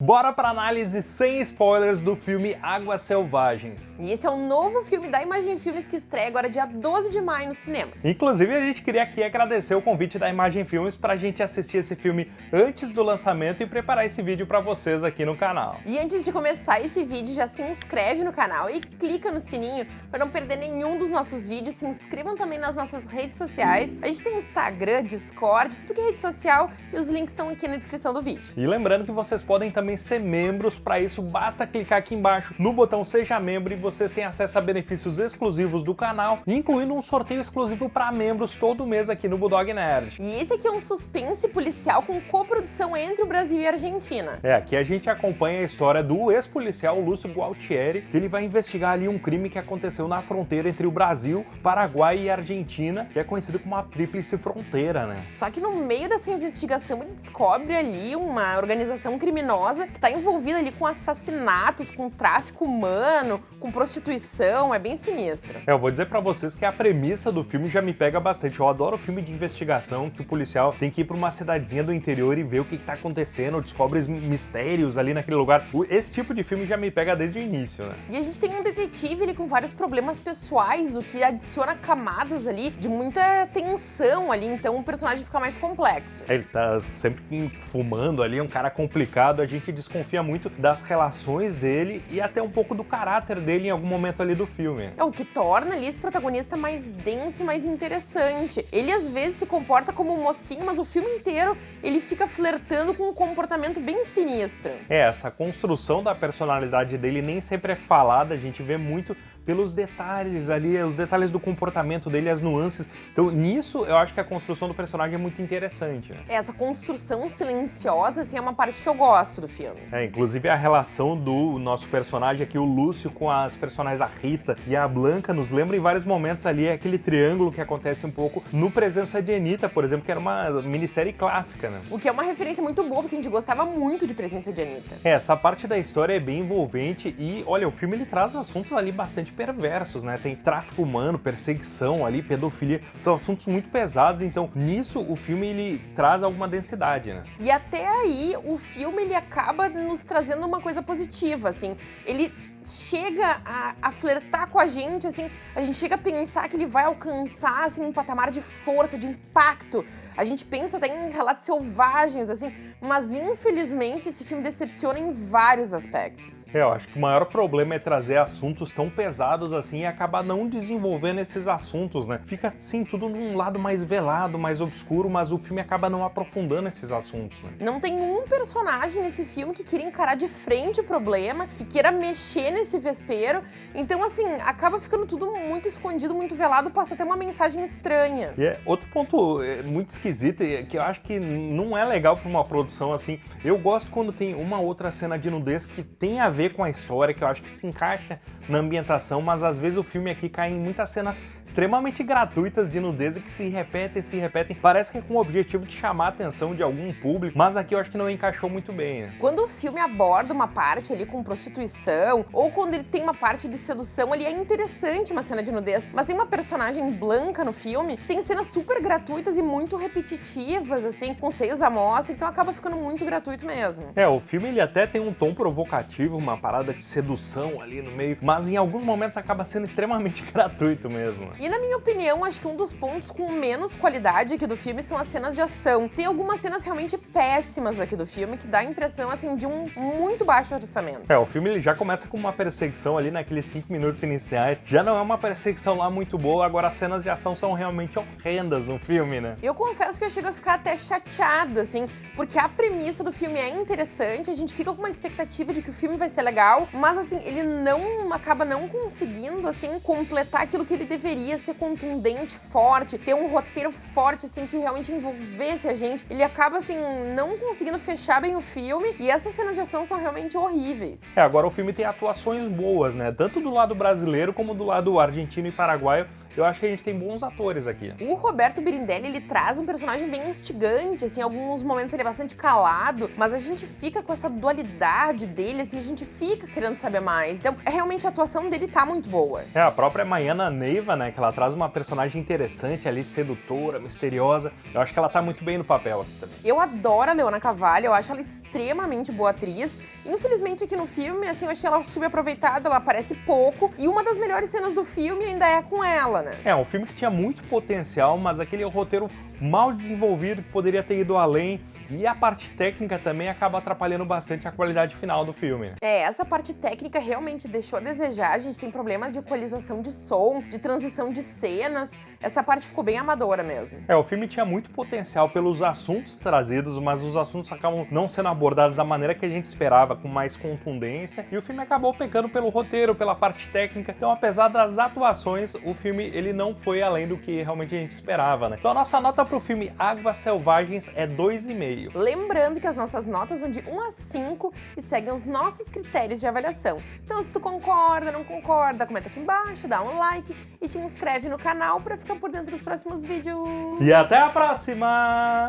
Bora para análise sem spoilers do filme Águas Selvagens. E esse é um novo filme da Imagem Filmes que estreia agora dia 12 de maio nos cinemas. Inclusive a gente queria aqui agradecer o convite da Imagem Filmes para a gente assistir esse filme antes do lançamento e preparar esse vídeo para vocês aqui no canal. E antes de começar esse vídeo, já se inscreve no canal e clica no sininho para não perder nenhum dos nossos vídeos. Se inscrevam também nas nossas redes sociais. A gente tem Instagram, Discord, tudo que é rede social e os links estão aqui na descrição do vídeo. E lembrando que vocês podem também também ser membros. Para isso, basta clicar aqui embaixo no botão Seja Membro e vocês têm acesso a benefícios exclusivos do canal, incluindo um sorteio exclusivo para membros todo mês aqui no Bulldog Nerd. E esse aqui é um suspense policial com coprodução entre o Brasil e a Argentina. É, aqui a gente acompanha a história do ex-policial Lúcio Gualtieri, que ele vai investigar ali um crime que aconteceu na fronteira entre o Brasil, Paraguai e Argentina, que é conhecido como a Tríplice Fronteira, né? Só que no meio dessa investigação ele descobre ali uma organização criminosa criminosa que está envolvida ali com assassinatos, com tráfico humano, com prostituição, é bem sinistro. É, eu vou dizer para vocês que a premissa do filme já me pega bastante. Eu adoro filme de investigação que o policial tem que ir para uma cidadezinha do interior e ver o que, está acontecendo, descobre mistérios ali naquele lugar. Esse tipo de filme já me pega desde o início, né? E a gente tem um detetive ali com vários problemas pessoais, o que adiciona camadas ali de muita tensão ali, então o personagem fica mais complexo. Ele tá sempre fumando ali, é um cara complicado, a gente que desconfia muito das relações dele e até um pouco do caráter dele em algum momento ali do filme. É o que torna ali esse protagonista mais denso e mais interessante. Ele às vezes se comporta como um mocinho, mas o filme inteiro ele fica flertando com um comportamento bem sinistro. É, essa construção da personalidade dele nem sempre é falada, a gente vê muito pelos detalhes ali, os detalhes do comportamento dele, as nuances. Então, nisso, eu acho que a construção do personagem é muito interessante. Né? Essa construção silenciosa, assim, é uma parte que eu gosto do filme. É, inclusive a relação do nosso personagem aqui, o Lúcio, com as personagens a Rita e a Blanca, nos lembra em vários momentos ali aquele triângulo que acontece um pouco no Presença de Anitta, por exemplo, que era uma minissérie clássica, né? O que é uma referência muito boa, porque a gente gostava muito de Presença de Anitta. É, essa parte da história é bem envolvente e, olha, o filme ele traz assuntos ali bastante perversos, né? Tem tráfico humano, perseguição ali, pedofilia, são assuntos muito pesados, então nisso o filme ele traz alguma densidade, né? E até aí o filme ele acaba nos trazendo uma coisa positiva, assim. Ele chega a, a, flertar com a gente, assim, a gente chega a pensar que ele vai alcançar, assim, um patamar de força, de impacto. A gente pensa até em relatos selvagens, assim, mas infelizmente esse filme decepciona em vários aspectos. É, eu acho que o maior problema é trazer assuntos tão pesados assim e acabar não desenvolvendo esses assuntos, né? Fica, sim, tudo num lado mais velado, mais obscuro, mas o filme acaba não aprofundando esses assuntos, né? Não tem um personagem nesse filme que queira encarar de frente o problema, que queira mexer nesse vespeiro. Então, assim, acaba ficando tudo muito escondido, muito velado, passa até uma mensagem estranha. E é outro ponto é, muito esquisito, que eu acho que não é legal para uma produção assim. Eu gosto quando tem uma outra cena de nudez que tem a ver com a história, que eu acho que se encaixa na ambientação, mas às vezes o filme aqui cai em muitas cenas extremamente gratuitas de nudez e que se repetem, se repetem. Parece que é com o objetivo de chamar a atenção de algum público, mas aqui eu acho que não encaixou muito bem. Né? Quando o filme aborda uma parte ali com prostituição, ou quando ele tem uma parte de sedução, ali é interessante uma cena de nudez, mas tem uma personagem blanca no filme, tem cenas super gratuitas e muito repetitivas, assim, com seios à mostra, então acaba ficando muito gratuito mesmo. É, o filme ele até tem um tom provocativo, uma parada de sedução ali no meio, mas em alguns momentos acaba sendo extremamente gratuito mesmo. E na minha opinião, acho que um dos pontos com menos qualidade aqui do filme são as cenas de ação. Tem algumas cenas realmente péssimas aqui do filme que dá a impressão, assim, de um muito baixo orçamento. É, o filme ele já começa com uma perseguição ali naqueles 5 minutos iniciais. Já não é uma perseguição lá muito boa, agora as cenas de ação são realmente horrendas no filme, né? Eu confesso que eu chego a ficar até chateada, assim, porque a premissa do filme é interessante, a gente fica com uma expectativa de que o filme vai ser legal, mas assim, ele não acaba acaba não conseguindo, assim, completar aquilo que ele deveria ser contundente, forte, ter um roteiro forte, assim, que realmente envolvesse a gente. Ele acaba, assim, não conseguindo fechar bem o filme e essas cenas de ação são realmente horríveis. É, agora o filme tem atuações boas, né? Tanto do lado brasileiro como do lado argentino e paraguaio eu acho que a gente tem bons atores aqui. O Roberto Birindelli, ele traz um personagem bem instigante, assim, em alguns momentos ele é bastante calado, mas a gente fica com essa dualidade dele, assim, a gente fica querendo saber mais. Então, é, realmente a atuação dele tá muito boa. É, a própria Maiana Neiva, né, que ela traz uma personagem interessante ali, sedutora, misteriosa. Eu acho que ela tá muito bem no papel aqui também. Eu adoro a Leona Cavalli, eu acho ela extremamente boa atriz. Infelizmente aqui no filme, assim, eu achei ela subaproveitada, ela aparece pouco, e uma das melhores cenas do filme ainda é com ela, né? É, um filme que tinha muito potencial, mas aquele roteiro mal desenvolvido poderia ter ido além e a parte técnica também acaba atrapalhando bastante a qualidade final do filme. Né? É, essa parte técnica realmente deixou a desejar. A gente tem problema de equalização de som, de transição de cenas. Essa parte ficou bem amadora mesmo. É, o filme tinha muito potencial pelos assuntos trazidos, mas os assuntos acabam não sendo abordados da maneira que a gente esperava, com mais contundência. E o filme acabou pecando pelo roteiro, pela parte técnica. Então, apesar das atuações, o filme ele não foi além do que realmente a gente esperava, né? Então a nossa nota para o filme Águas Selvagens é 2,5. Lembrando que as nossas notas vão de 1 a 5 e seguem os nossos critérios de avaliação. Então se tu concorda, não concorda, comenta aqui embaixo, dá um like e te inscreve no canal para ficar por dentro dos próximos vídeos. E até a próxima!